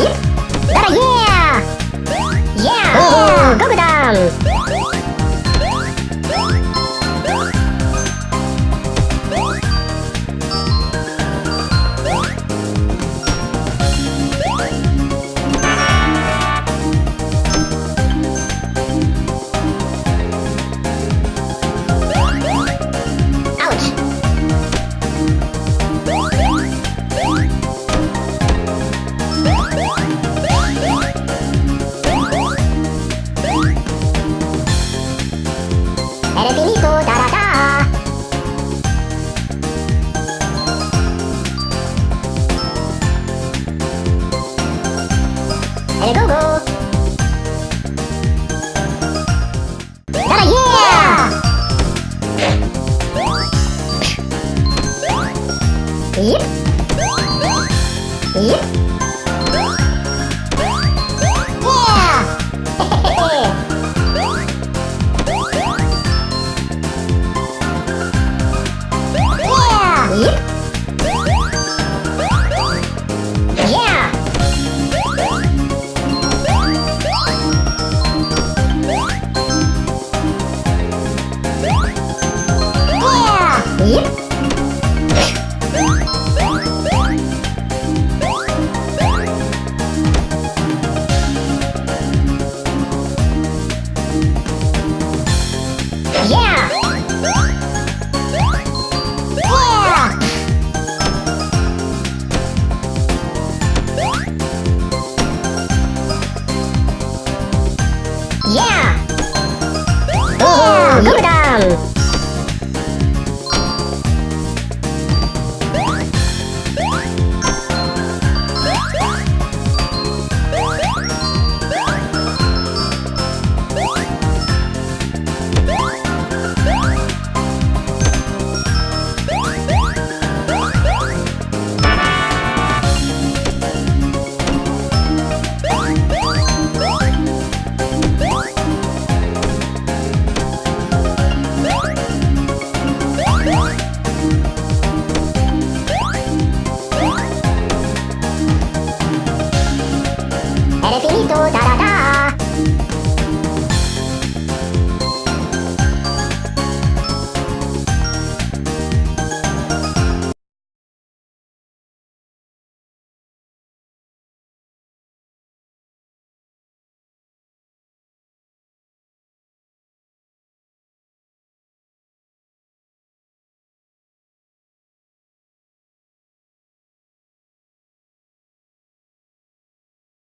Yeah! Yeah! Oh. Yeah! Go -go 咦？咦？